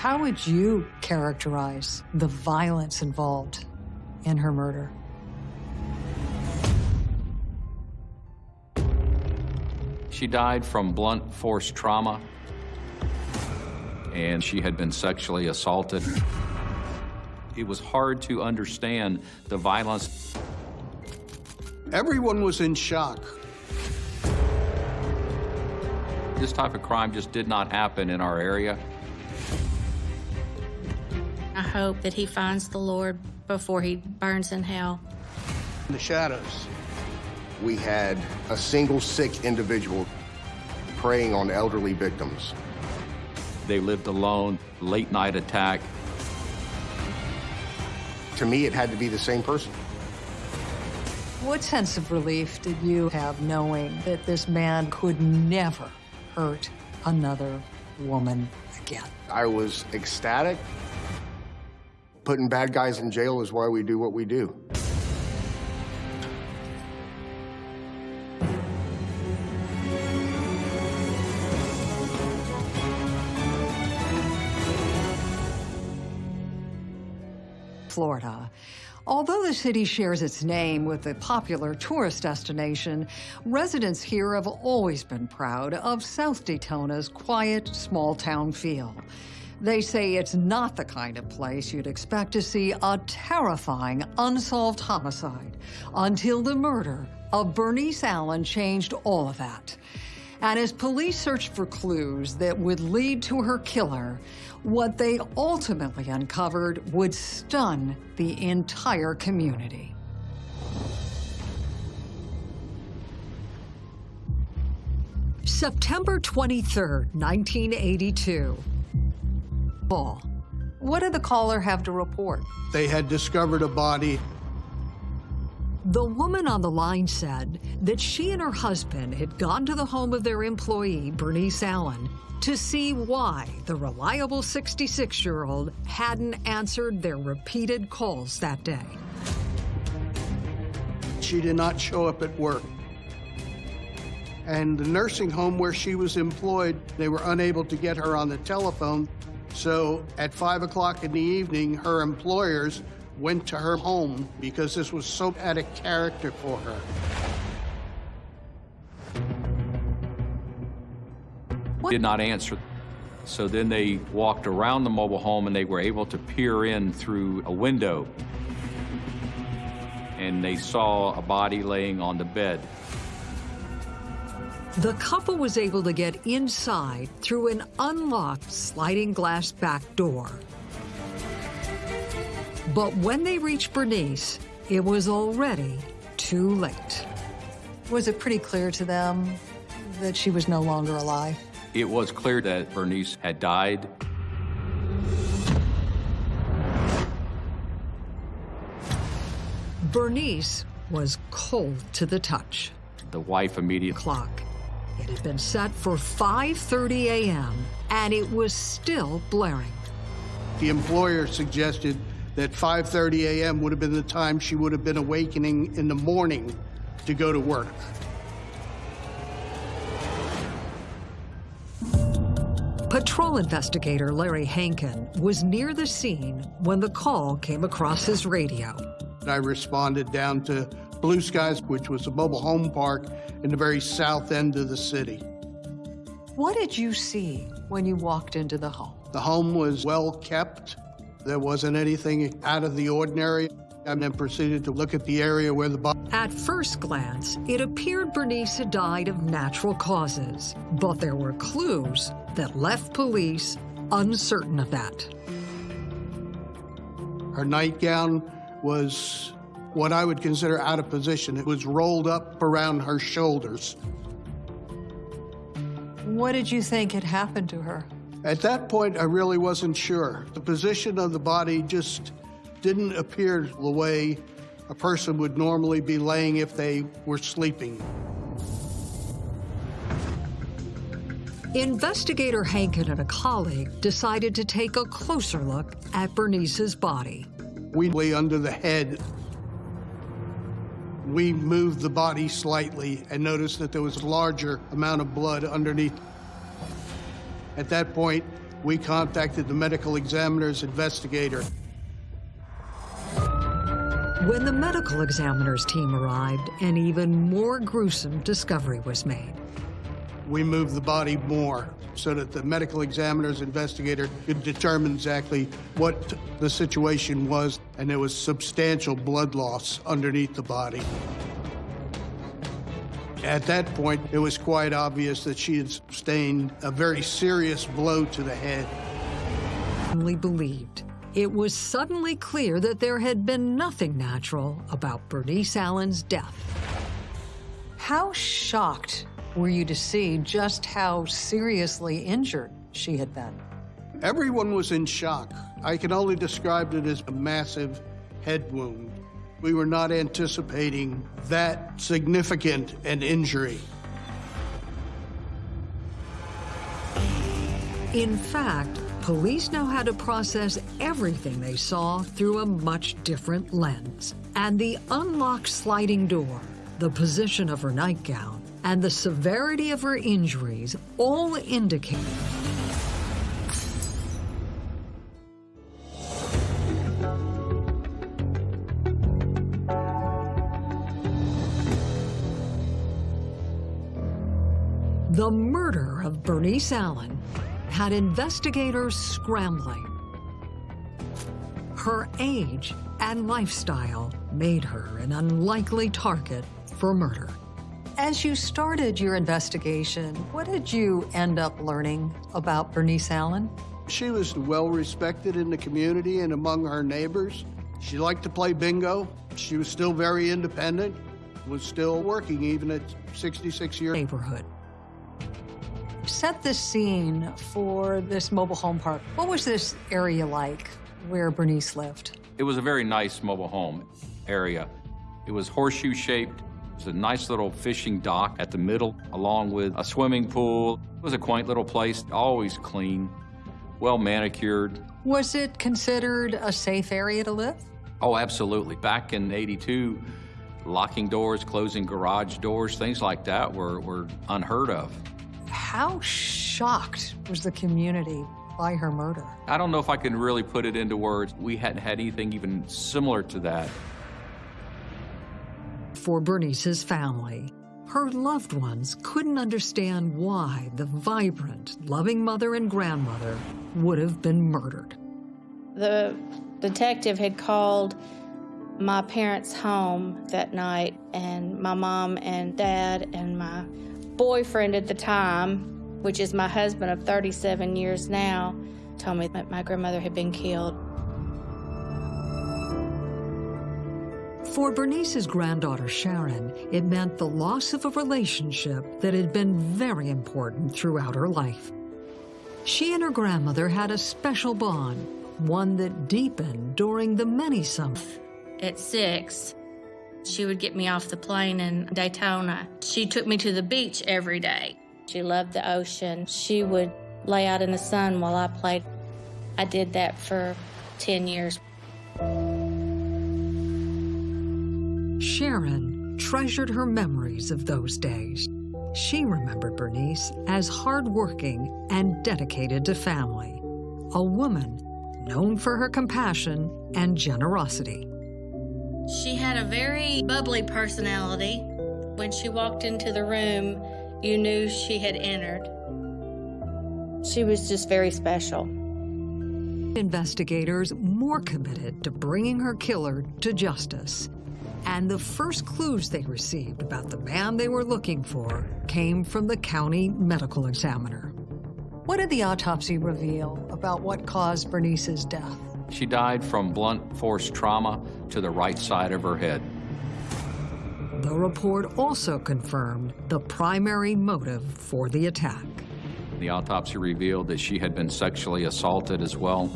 How would you characterize the violence involved in her murder? She died from blunt force trauma, and she had been sexually assaulted. It was hard to understand the violence. Everyone was in shock. This type of crime just did not happen in our area. I hope that he finds the Lord before he burns in hell. In the shadows. We had a single sick individual preying on elderly victims. They lived alone, late night attack. To me, it had to be the same person. What sense of relief did you have knowing that this man could never hurt another woman again? I was ecstatic. Putting bad guys in jail is why we do what we do. Florida. Although the city shares its name with a popular tourist destination, residents here have always been proud of South Daytona's quiet, small-town feel. They say it's not the kind of place you'd expect to see a terrifying unsolved homicide until the murder of Bernice Allen changed all of that. And as police searched for clues that would lead to her killer, what they ultimately uncovered would stun the entire community. September 23, 1982. What did the caller have to report? They had discovered a body. The woman on the line said that she and her husband had gone to the home of their employee, Bernice Allen, to see why the reliable 66-year-old hadn't answered their repeated calls that day. She did not show up at work. And the nursing home where she was employed, they were unable to get her on the telephone. So at 5 o'clock in the evening, her employers went to her home because this was so out of character for her. Did not answer. So then they walked around the mobile home and they were able to peer in through a window. And they saw a body laying on the bed. The couple was able to get inside through an unlocked sliding glass back door. But when they reached Bernice, it was already too late. Was it pretty clear to them that she was no longer alive? It was clear that Bernice had died. Bernice was cold to the touch. The wife immediately... Clock. It had been set for 5.30 a.m., and it was still blaring. The employer suggested that 5.30 a.m. would have been the time she would have been awakening in the morning to go to work. Patrol investigator Larry Hankin was near the scene when the call came across his radio. I responded down to Blue Skies, which was a mobile home park in the very south end of the city. What did you see when you walked into the home? The home was well kept. There wasn't anything out of the ordinary. I then proceeded to look at the area where the body... At first glance, it appeared Bernice had died of natural causes, but there were clues that left police uncertain of that. Her nightgown was what I would consider out of position. It was rolled up around her shoulders. What did you think had happened to her? At that point, I really wasn't sure. The position of the body just didn't appear the way a person would normally be laying if they were sleeping. Investigator Hankin and a colleague decided to take a closer look at Bernice's body. We lay under the head. We moved the body slightly and noticed that there was a larger amount of blood underneath. At that point, We contacted the medical examiner's investigator. When the medical examiner's team arrived, an even more gruesome discovery was made. We moved the body more so that the medical examiner's investigator could determine exactly what the situation was, and there was substantial blood loss underneath the body. At that point, it was quite obvious that she had sustained a very serious blow to the head. Family believed. It was suddenly clear that there had been nothing natural about Bernice Allen's death. How shocked were you to see just how seriously injured she had been? Everyone was in shock. I can only describe it as a massive head wound. We were not anticipating that significant an injury. In fact, police know how to process everything they saw through a much different lens. And the unlocked sliding door, the position of her nightgown, and the severity of her injuries all indicate The murder of Bernice Allen had investigators scrambling. Her age and lifestyle made her an unlikely target for murder. As you started your investigation, what did you end up learning about Bernice Allen? She was well respected in the community and among her neighbors. She liked to play bingo. She was still very independent, was still working even at 66 years. Neighborhood. Set the scene for this mobile home park. What was this area like where Bernice lived? It was a very nice mobile home area. It was horseshoe shaped. It was a nice little fishing dock at the middle, along with a swimming pool. It was a quaint little place, always clean, well manicured. Was it considered a safe area to live? Oh, absolutely. Back in 82, locking doors, closing garage doors, things like that were, were unheard of. How shocked was the community by her murder? I don't know if I can really put it into words. We hadn't had anything even similar to that. For Bernice's family, her loved ones couldn't understand why the vibrant, loving mother and grandmother would have been murdered. The detective had called my parents' home that night, and my mom and dad and my boyfriend at the time, which is my husband of 37 years now, told me that my grandmother had been killed. For Bernice's granddaughter Sharon, it meant the loss of a relationship that had been very important throughout her life. She and her grandmother had a special bond, one that deepened during the many summers. At six, she would get me off the plane in Daytona. She took me to the beach every day. She loved the ocean. She would lay out in the sun while I played. I did that for 10 years. Sharon treasured her memories of those days. She remembered Bernice as hardworking and dedicated to family, a woman known for her compassion and generosity. She had a very bubbly personality. When she walked into the room, you knew she had entered. She was just very special. Investigators more committed to bringing her killer to justice. And the first clues they received about the man they were looking for came from the county medical examiner. What did the autopsy reveal about what caused Bernice's death? She died from blunt force trauma to the right side of her head. The report also confirmed the primary motive for the attack. The autopsy revealed that she had been sexually assaulted as well.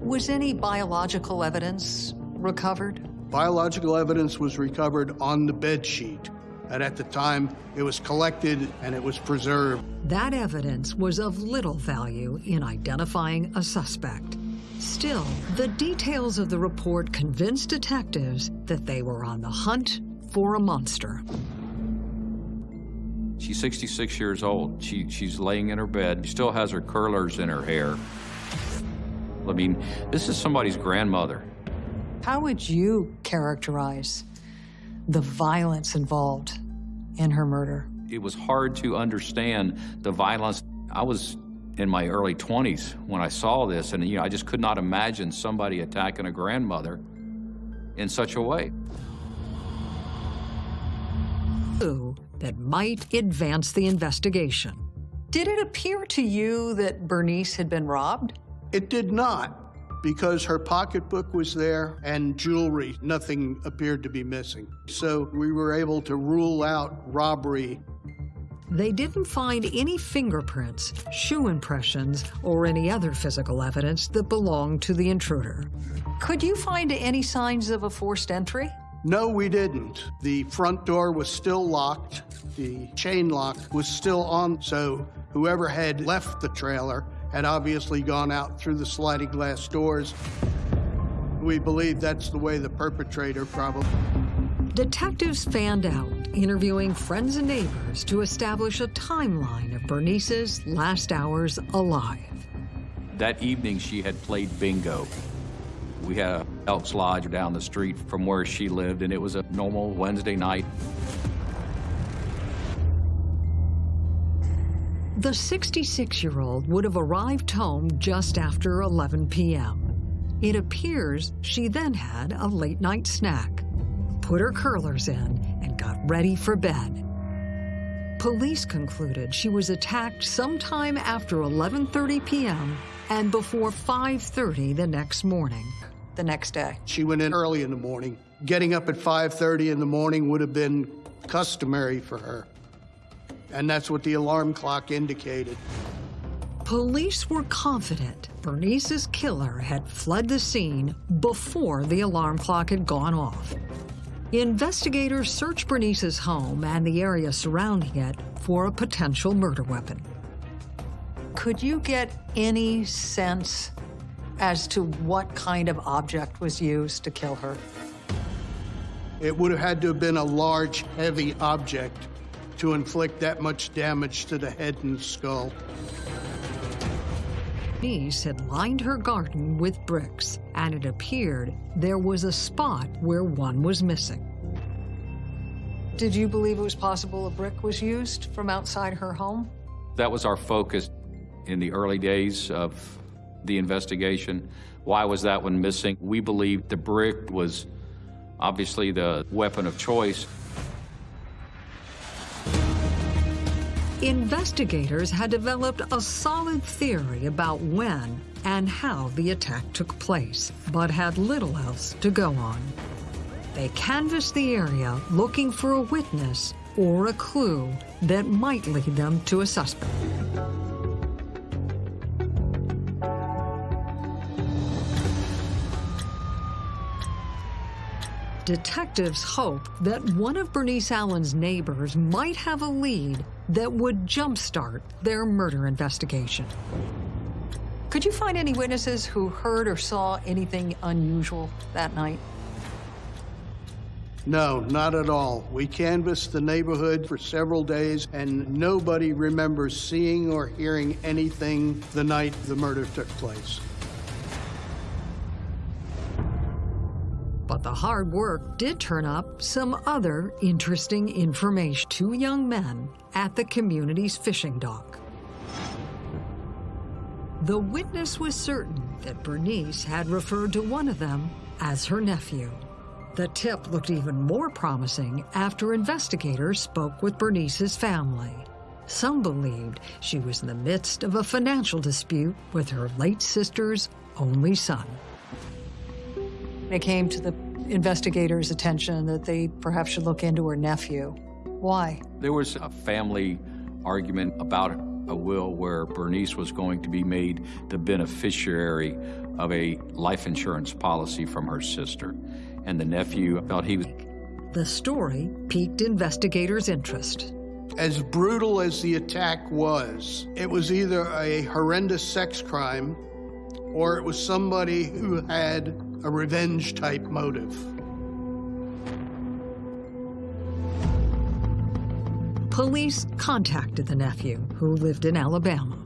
Was any biological evidence recovered? Biological evidence was recovered on the bed sheet, and at the time it was collected and it was preserved. That evidence was of little value in identifying a suspect. Still, the details of the report convinced detectives that they were on the hunt for a monster. She's 66 years old. She, she's laying in her bed. She still has her curlers in her hair. I mean, this is somebody's grandmother. How would you characterize the violence involved in her murder? It was hard to understand the violence. I was in my early 20s when I saw this, and you know, I just could not imagine somebody attacking a grandmother in such a way. That might advance the investigation. Did it appear to you that Bernice had been robbed? It did not, because her pocketbook was there and jewelry. Nothing appeared to be missing. So we were able to rule out robbery. They didn't find any fingerprints, shoe impressions, or any other physical evidence that belonged to the intruder. Could you find any signs of a forced entry? No, we didn't. The front door was still locked. The chain lock was still on, so whoever had left the trailer had obviously gone out through the sliding glass doors. We believe that's the way the perpetrator probably. Detectives fanned out, interviewing friends and neighbors to establish a timeline of Bernice's last hours alive. That evening, she had played bingo. We had a Elks Lodge down the street from where she lived, and it was a normal Wednesday night. The 66-year-old would have arrived home just after 11 p.m. It appears she then had a late-night snack, put her curlers in, and got ready for bed. Police concluded she was attacked sometime after 11.30 p.m. and before 5.30 the next morning the next day? She went in early in the morning. Getting up at 5.30 in the morning would have been customary for her. And that's what the alarm clock indicated. Police were confident Bernice's killer had fled the scene before the alarm clock had gone off. Investigators searched Bernice's home and the area surrounding it for a potential murder weapon. Could you get any sense as to what kind of object was used to kill her? It would have had to have been a large, heavy object to inflict that much damage to the head and skull. Niece had lined her garden with bricks, and it appeared there was a spot where one was missing. Did you believe it was possible a brick was used from outside her home? That was our focus in the early days of the investigation. Why was that one missing? We believe the brick was obviously the weapon of choice. Investigators had developed a solid theory about when and how the attack took place, but had little else to go on. They canvassed the area looking for a witness or a clue that might lead them to a suspect. Detectives hope that one of Bernice Allen's neighbors might have a lead that would jumpstart their murder investigation. Could you find any witnesses who heard or saw anything unusual that night? No, not at all. We canvassed the neighborhood for several days, and nobody remembers seeing or hearing anything the night the murder took place. The hard work did turn up some other interesting information. Two young men at the community's fishing dock. The witness was certain that Bernice had referred to one of them as her nephew. The tip looked even more promising after investigators spoke with Bernice's family. Some believed she was in the midst of a financial dispute with her late sister's only son. It came to the investigators' attention that they perhaps should look into her nephew. Why? There was a family argument about a will where Bernice was going to be made the beneficiary of a life insurance policy from her sister. And the nephew felt he was. The story piqued investigators' interest. As brutal as the attack was, it was either a horrendous sex crime or it was somebody who had a revenge type motive. Police contacted the nephew, who lived in Alabama.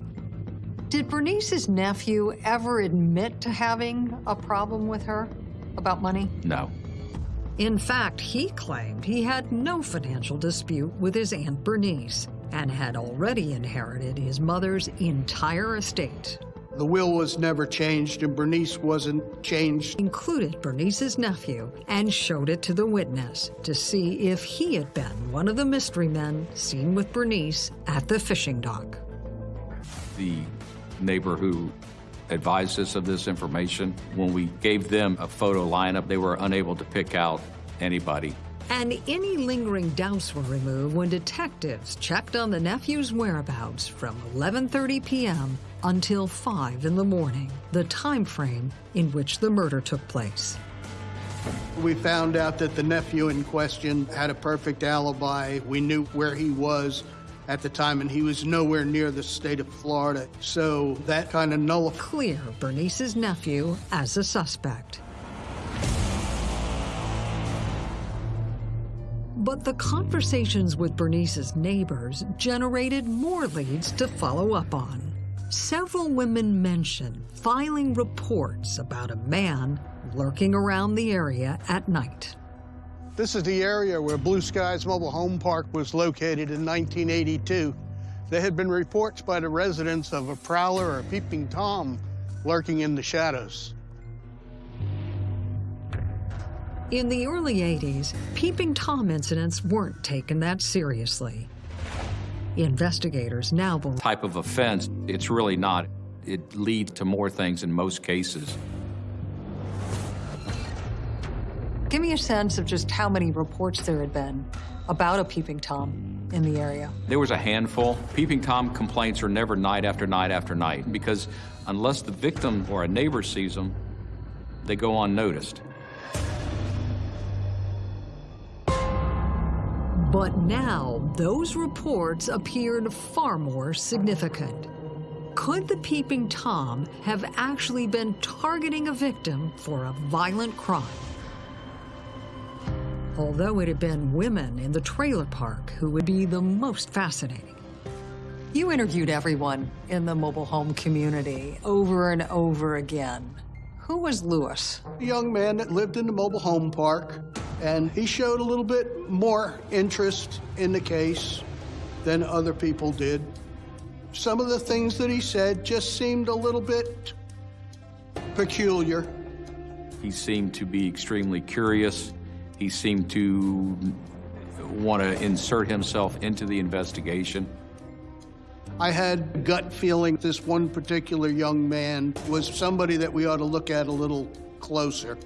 Did Bernice's nephew ever admit to having a problem with her about money? No. In fact, he claimed he had no financial dispute with his Aunt Bernice and had already inherited his mother's entire estate, The will was never changed, and Bernice wasn't changed. included Bernice's nephew, and showed it to the witness to see if he had been one of the mystery men seen with Bernice at the fishing dock. The neighbor who advised us of this information, when we gave them a photo lineup, they were unable to pick out anybody. And any lingering doubts were removed when detectives checked on the nephew's whereabouts from 11:30 p.m. until 5 in the morning, the time frame in which the murder took place. We found out that the nephew in question had a perfect alibi. We knew where he was at the time, and he was nowhere near the state of Florida. So that kind of nullified. Clear Bernice's nephew as a suspect. But the conversations with Bernice's neighbors generated more leads to follow up on. Several women mentioned filing reports about a man lurking around the area at night. This is the area where Blue Skies Mobile Home Park was located in 1982. There had been reports by the residents of a prowler or a peeping Tom lurking in the shadows. In the early 80s, peeping Tom incidents weren't taken that seriously. Investigators now believe Type of offense, it's really not. It leads to more things in most cases. Give me a sense of just how many reports there had been about a peeping Tom in the area. There was a handful. Peeping Tom complaints are never night after night after night because unless the victim or a neighbor sees them, they go unnoticed. But now, those reports appeared far more significant. Could the peeping Tom have actually been targeting a victim for a violent crime? Although it had been women in the trailer park who would be the most fascinating. You interviewed everyone in the mobile home community over and over again. Who was Lewis? A young man that lived in the mobile home park, and he showed a little bit more interest in the case than other people did. Some of the things that he said just seemed a little bit peculiar. He seemed to be extremely curious. He seemed to want to insert himself into the investigation. I had gut feeling this one particular young man was somebody that we ought to look at a little closer.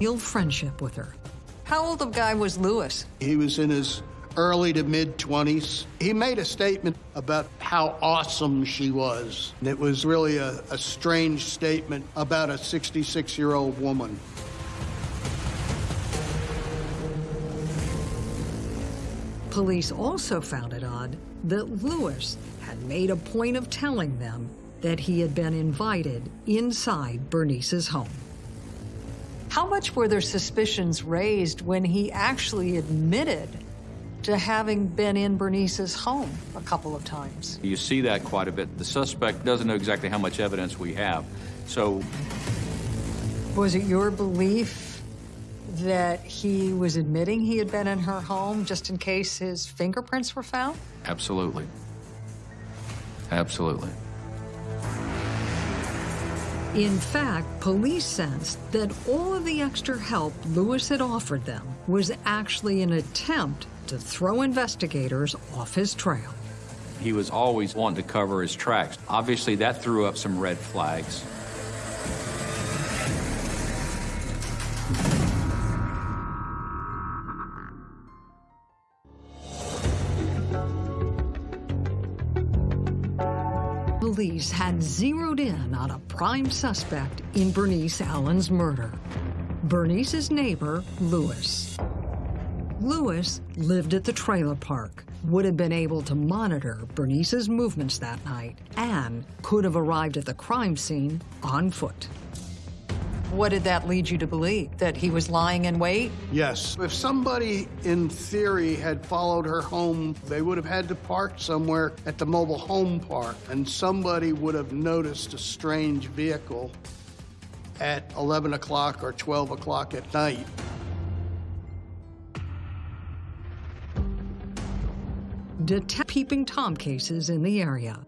Real friendship with her. How old a guy was Lewis? He was in his early to mid 20s. He made a statement about how awesome she was. It was really a, a strange statement about a 66 year old woman. Police also found it odd that Lewis had made a point of telling them that he had been invited inside Bernice's home. How much were their suspicions raised when he actually admitted to having been in Bernice's home a couple of times? You see that quite a bit. The suspect doesn't know exactly how much evidence we have. So Was it your belief that he was admitting he had been in her home just in case his fingerprints were found? Absolutely. Absolutely. In fact, police sensed that all of the extra help Lewis had offered them was actually an attempt to throw investigators off his trail. He was always wanting to cover his tracks. Obviously, that threw up some red flags. Had zeroed in on a prime suspect in Bernice Allen's murder Bernice's neighbor, Lewis. Lewis lived at the trailer park, would have been able to monitor Bernice's movements that night, and could have arrived at the crime scene on foot. What did that lead you to believe? That he was lying in wait? Yes. If somebody, in theory, had followed her home, they would have had to park somewhere at the mobile home park, and somebody would have noticed a strange vehicle at 11 o'clock or 12 o'clock at night. Detect peeping Tom cases in the area.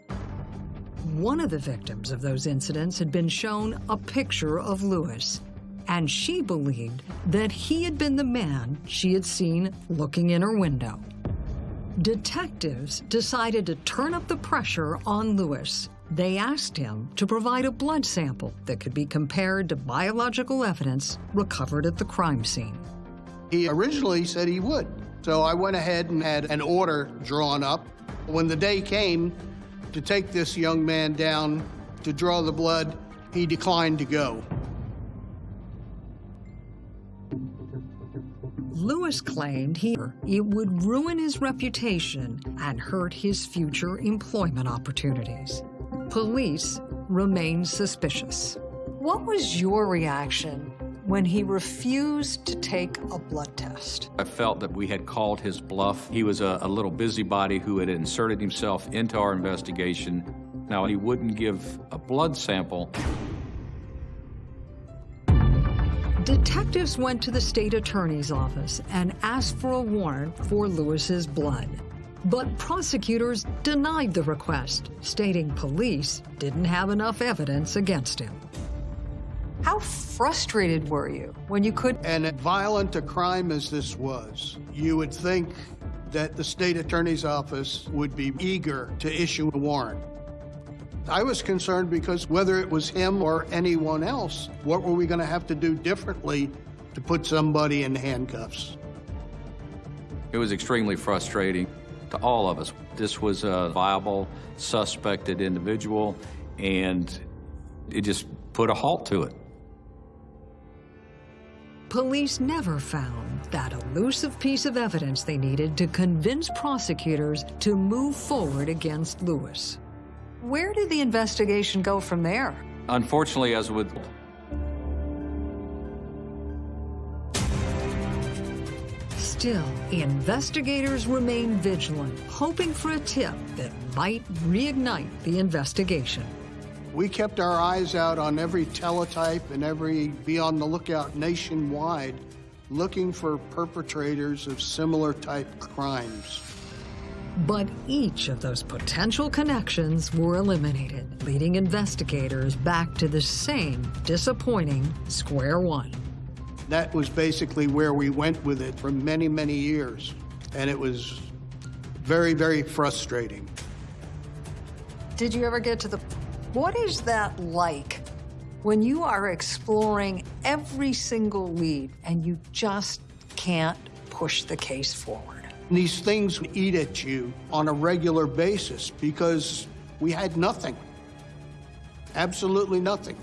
One of the victims of those incidents had been shown a picture of Lewis, and she believed that he had been the man she had seen looking in her window. Detectives decided to turn up the pressure on Lewis. They asked him to provide a blood sample that could be compared to biological evidence recovered at the crime scene. He originally said he would. So I went ahead and had an order drawn up. When the day came to take this young man down to draw the blood, he declined to go. Lewis claimed he it would ruin his reputation and hurt his future employment opportunities. Police remained suspicious. What was your reaction when he refused to take a blood test? I felt that we had called his bluff. He was a, a little busybody who had inserted himself into our investigation. Now, he wouldn't give a blood sample. Detectives went to the state attorney's office and asked for a warrant for Lewis's blood. But prosecutors denied the request, stating police didn't have enough evidence against him. How frustrated were you when you could? And violent a crime as this was, you would think that the state attorney's office would be eager to issue a warrant. I was concerned because whether it was him or anyone else, what were we going to have to do differently to put somebody in handcuffs? It was extremely frustrating to all of us. This was a viable, suspected individual, and it just put a halt to it. Police never found that elusive piece of evidence they needed to convince prosecutors to move forward against Lewis. Where did the investigation go from there? Unfortunately, as with Still, investigators remain vigilant, hoping for a tip that might reignite the investigation. We kept our eyes out on every teletype and every be on the lookout nationwide, looking for perpetrators of similar type crimes. But each of those potential connections were eliminated, leading investigators back to the same disappointing square one. That was basically where we went with it for many, many years. And it was very, very frustrating. Did you ever get to the. What is that like when you are exploring every single lead and you just can't push the case forward? These things eat at you on a regular basis because we had nothing. Absolutely nothing.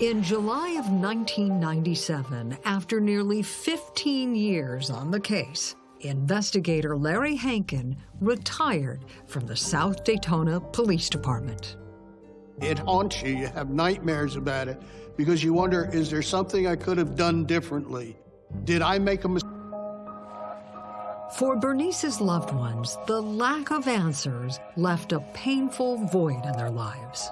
In July of 1997, after nearly 15 years on the case, investigator Larry Hankin retired from the South Daytona Police Department. It haunts you. You have nightmares about it because you wonder, is there something I could have done differently? Did I make a mistake? For Bernice's loved ones, the lack of answers left a painful void in their lives.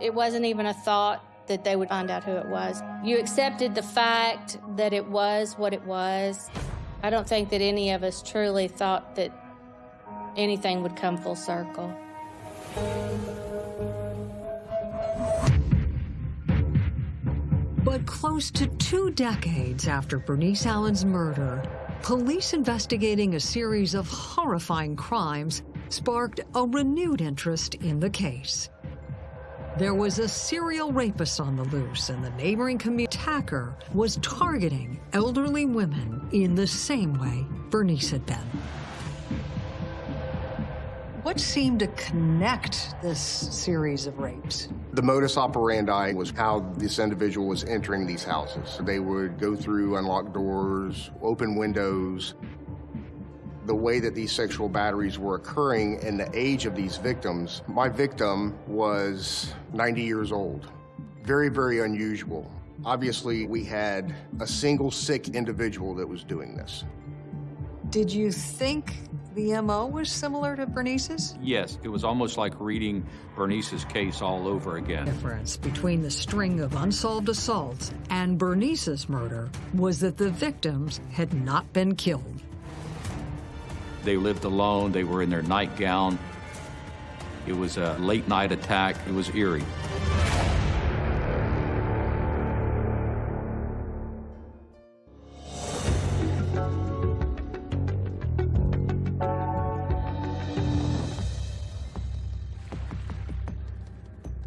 It wasn't even a thought that they would find out who it was. You accepted the fact that it was what it was. I don't think that any of us truly thought that anything would come full circle. But close to two decades after Bernice Allen's murder, police investigating a series of horrifying crimes sparked a renewed interest in the case. There was a serial rapist on the loose, and the neighboring community attacker was targeting elderly women in the same way Bernice had been. What seemed to connect this series of rapes? The modus operandi was how this individual was entering these houses. They would go through unlocked doors, open windows. The way that these sexual batteries were occurring and the age of these victims, my victim was 90 years old. Very, very unusual. Obviously, we had a single sick individual that was doing this. Did you think the MO was similar to Bernice's? Yes, it was almost like reading Bernice's case all over again. The difference between the string of unsolved assaults and Bernice's murder was that the victims had not been killed. They lived alone, they were in their nightgown. It was a late night attack, it was eerie.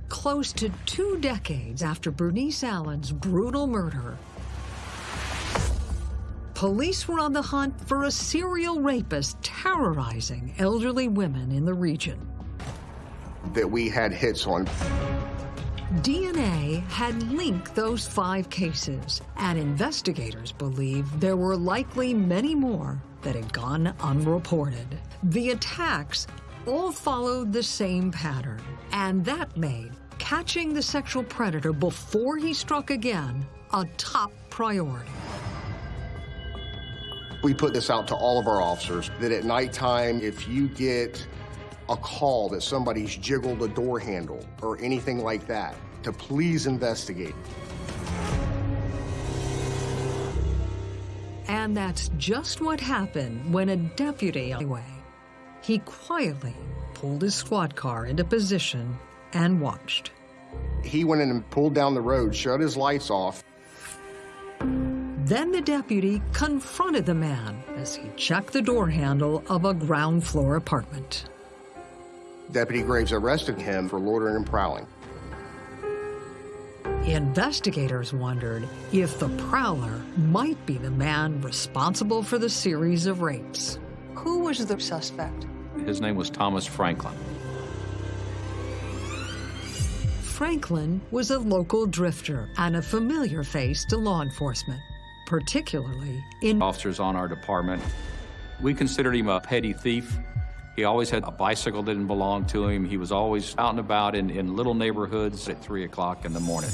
Close to two decades after Bernice Allen's brutal murder, police were on the hunt for a serial rapist terrorizing elderly women in the region. That we had hits on. DNA had linked those five cases, and investigators believe there were likely many more that had gone unreported. The attacks all followed the same pattern, and that made catching the sexual predator before he struck again a top priority. We put this out to all of our officers that at nighttime, if you get a call that somebody's jiggled a door handle or anything like that, to please investigate. And that's just what happened when a deputy away. He quietly pulled his squad car into position and watched. He went in and pulled down the road, shut his lights off. Then the deputy confronted the man as he checked the door handle of a ground floor apartment. Deputy Graves arrested him for loitering and prowling. Investigators wondered if the prowler might be the man responsible for the series of rapes. Who was the suspect? His name was Thomas Franklin. Franklin was a local drifter and a familiar face to law enforcement, particularly in Officers on our department, we considered him a petty thief. He always had a bicycle that didn't belong to him. He was always out and about in, in little neighborhoods at 3 o'clock in the morning.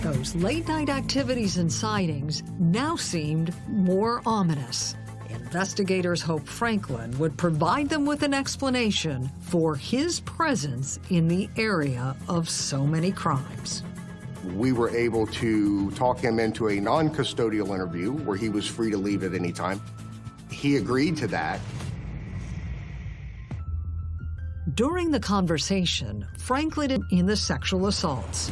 Those late night activities and sightings now seemed more ominous. Investigators hope Franklin would provide them with an explanation for his presence in the area of so many crimes. We were able to talk him into a non-custodial interview where he was free to leave at any time. He agreed to that. During the conversation, Franklin in the sexual assaults.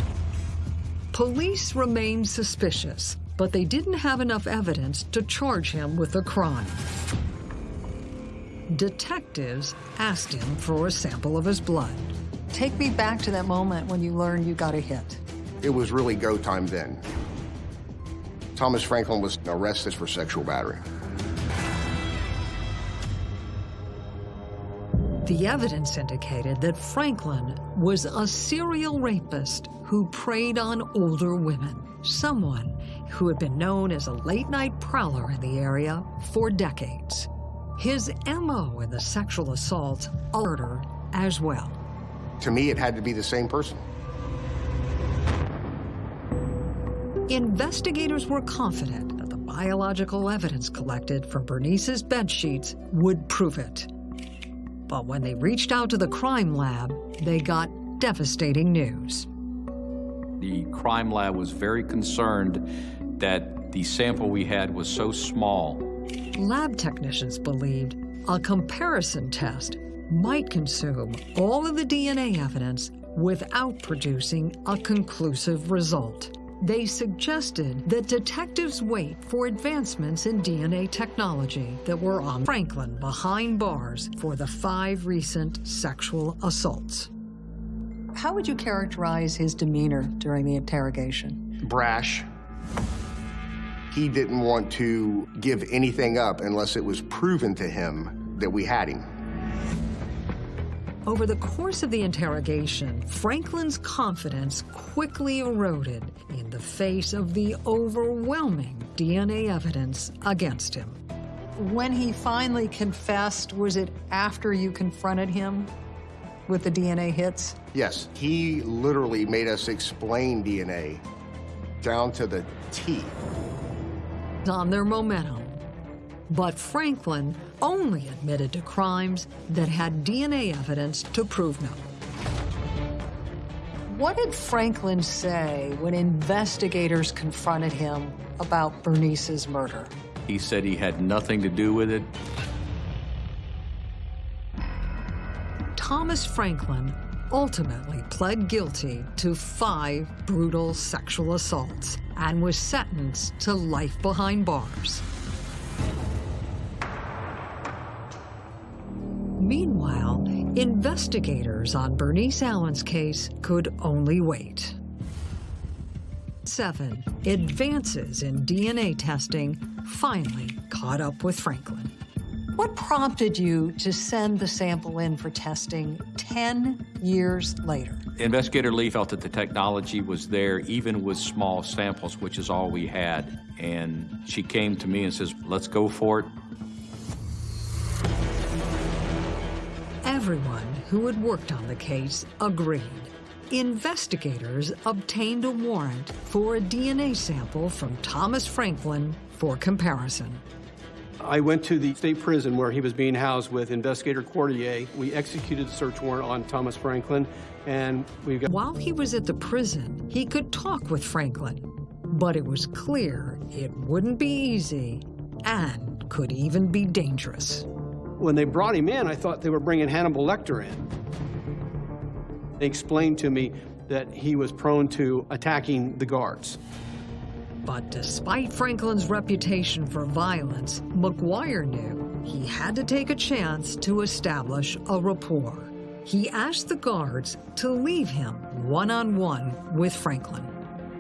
Police remained suspicious, but they didn't have enough evidence to charge him with a crime. Detectives asked him for a sample of his blood. Take me back to that moment when you learned you got a hit. It was really go time then. Thomas Franklin was arrested for sexual battery. The evidence indicated that Franklin was a serial rapist who preyed on older women, someone who had been known as a late night prowler in the area for decades. His MO in the sexual assault, murder as well. To me, it had to be the same person. Investigators were confident that the biological evidence collected from Bernice's bed sheets would prove it. But when they reached out to the crime lab, they got devastating news. The crime lab was very concerned that the sample we had was so small. Lab technicians believed a comparison test might consume all of the DNA evidence without producing a conclusive result. They suggested that detectives wait for advancements in DNA technology that were on Franklin behind bars for the five recent sexual assaults. How would you characterize his demeanor during the interrogation? Brash. He didn't want to give anything up unless it was proven to him that we had him. Over the course of the interrogation, Franklin's confidence quickly eroded in the face of the overwhelming DNA evidence against him. When he finally confessed, was it after you confronted him with the DNA hits? Yes, he literally made us explain DNA down to the T. On their momentum. But Franklin only admitted to crimes that had DNA evidence to prove them. What did Franklin say when investigators confronted him about Bernice's murder? He said he had nothing to do with it. Thomas Franklin ultimately pled guilty to five brutal sexual assaults and was sentenced to life behind bars. Meanwhile, investigators on Bernice Allen's case could only wait. Seven, advances in DNA testing finally caught up with Franklin. What prompted you to send the sample in for testing 10 years later? Investigator Lee felt that the technology was there even with small samples, which is all we had. And she came to me and says, let's go for it. Everyone who had worked on the case agreed. Investigators obtained a warrant for a DNA sample from Thomas Franklin for comparison. I went to the state prison where he was being housed with investigator Cordier. We executed the search warrant on Thomas Franklin, and we got. While he was at the prison, he could talk with Franklin, but it was clear it wouldn't be easy and could even be dangerous. When they brought him in, I thought they were bringing Hannibal Lecter in. They explained to me that he was prone to attacking the guards. But despite Franklin's reputation for violence, McGuire knew he had to take a chance to establish a rapport. He asked the guards to leave him one-on-one -on -one with Franklin.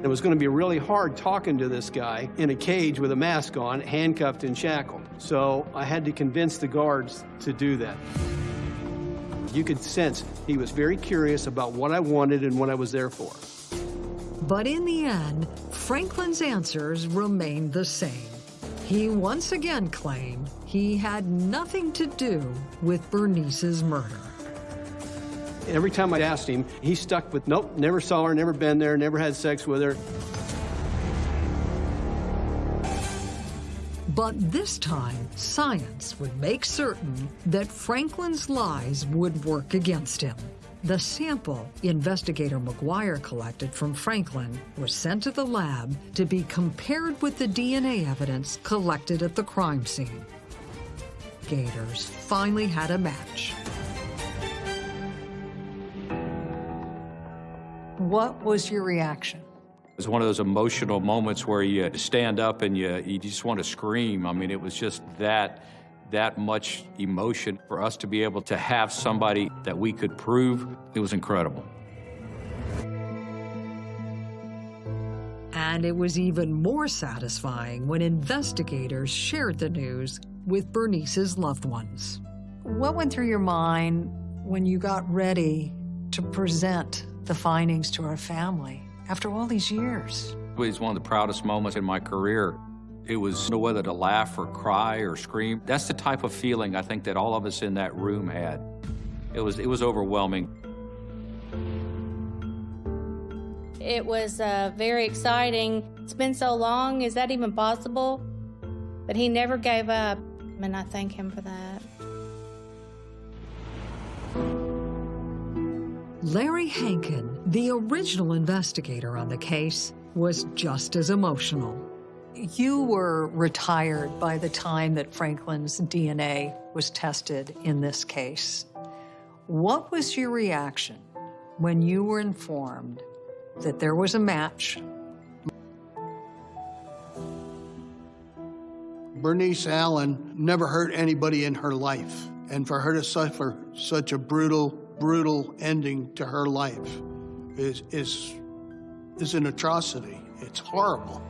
It was going to be really hard talking to this guy in a cage with a mask on, handcuffed and shackled. So I had to convince the guards to do that. You could sense he was very curious about what I wanted and what I was there for. But in the end, Franklin's answers remained the same. He once again claimed he had nothing to do with Bernice's murder. Every time I asked him, he stuck with, nope, never saw her, never been there, never had sex with her. But this time, science would make certain that Franklin's lies would work against him. The sample investigator McGuire collected from Franklin was sent to the lab to be compared with the DNA evidence collected at the crime scene. Gators finally had a match. What was your reaction? It was one of those emotional moments where you had to stand up and you, you just want to scream. I mean, it was just that, that much emotion for us to be able to have somebody that we could prove. It was incredible. And it was even more satisfying when investigators shared the news with Bernice's loved ones. What went through your mind when you got ready to present the findings to our family? after all these years. It was one of the proudest moments in my career. It was no whether to laugh or cry or scream. That's the type of feeling I think that all of us in that room had. It was, it was overwhelming. It was uh, very exciting. It's been so long. Is that even possible? But he never gave up, and I thank him for that. Larry Hankin, the original investigator on the case, was just as emotional. You were retired by the time that Franklin's DNA was tested in this case. What was your reaction when you were informed that there was a match? Bernice Allen never hurt anybody in her life, and for her to suffer such a brutal brutal ending to her life is, is, is an atrocity. It's horrible.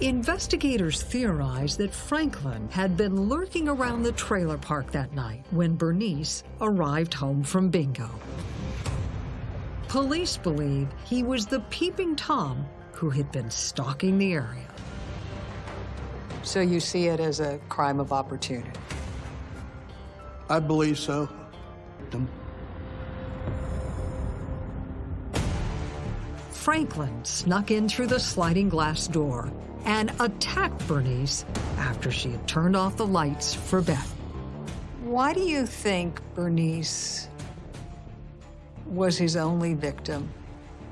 Investigators theorize that Franklin had been lurking around the trailer park that night when Bernice arrived home from bingo. Police believe he was the peeping Tom who had been stalking the area. So you see it as a crime of opportunity? I believe so. Franklin snuck in through the sliding glass door and attacked Bernice after she had turned off the lights for bed. Why do you think Bernice was his only victim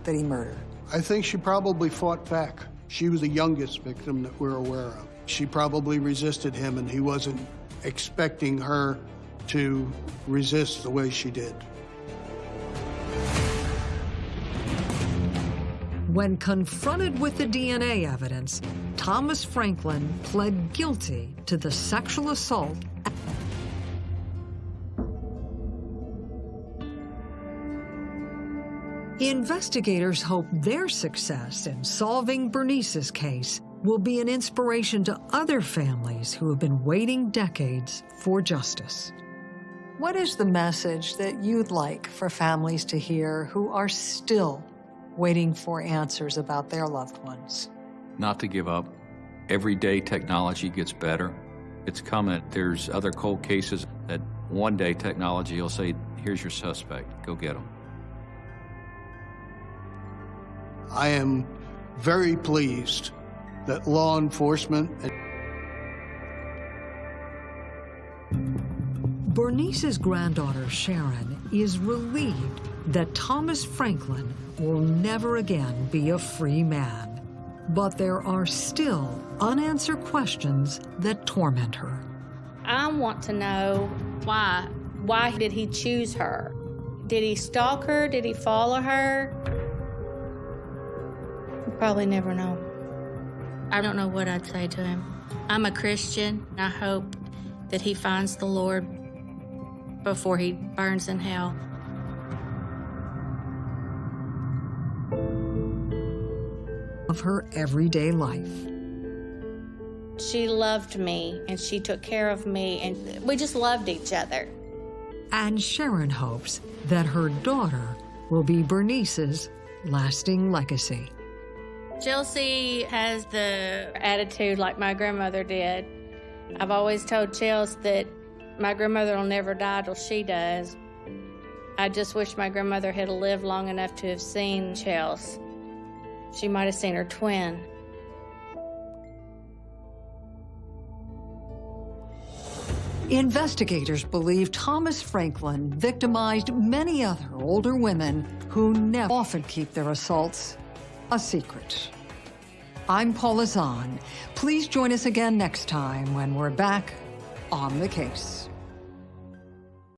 that he murdered? I think she probably fought back. She was the youngest victim that we're aware of. She probably resisted him, and he wasn't expecting her to resist the way she did. When confronted with the DNA evidence, Thomas Franklin pled guilty to the sexual assault. Investigators hope their success in solving Bernice's case will be an inspiration to other families who have been waiting decades for justice. What is the message that you'd like for families to hear who are still waiting for answers about their loved ones? Not to give up. Every day technology gets better. It's coming. There's other cold cases that one day technology will say, here's your suspect, go get him. I am very pleased that law enforcement Bernice's granddaughter, Sharon, is relieved that Thomas Franklin will never again be a free man. But there are still unanswered questions that torment her. I want to know why. Why did he choose her? Did he stalk her? Did he follow her? We'll probably never know. I don't know what I'd say to him. I'm a Christian. I hope that he finds the Lord before he burns in hell. Of her everyday life. She loved me and she took care of me, and we just loved each other. And Sharon hopes that her daughter will be Bernice's lasting legacy. Chelsea has the attitude like my grandmother did. I've always told Chelsea that my grandmother will never die till she does. I just wish my grandmother had lived long enough to have seen Chelsea. She might have seen her twin. Investigators believe Thomas Franklin victimized many other older women who never often keep their assaults a secret. I'm Paula Zahn. Please join us again next time when we're back on the case.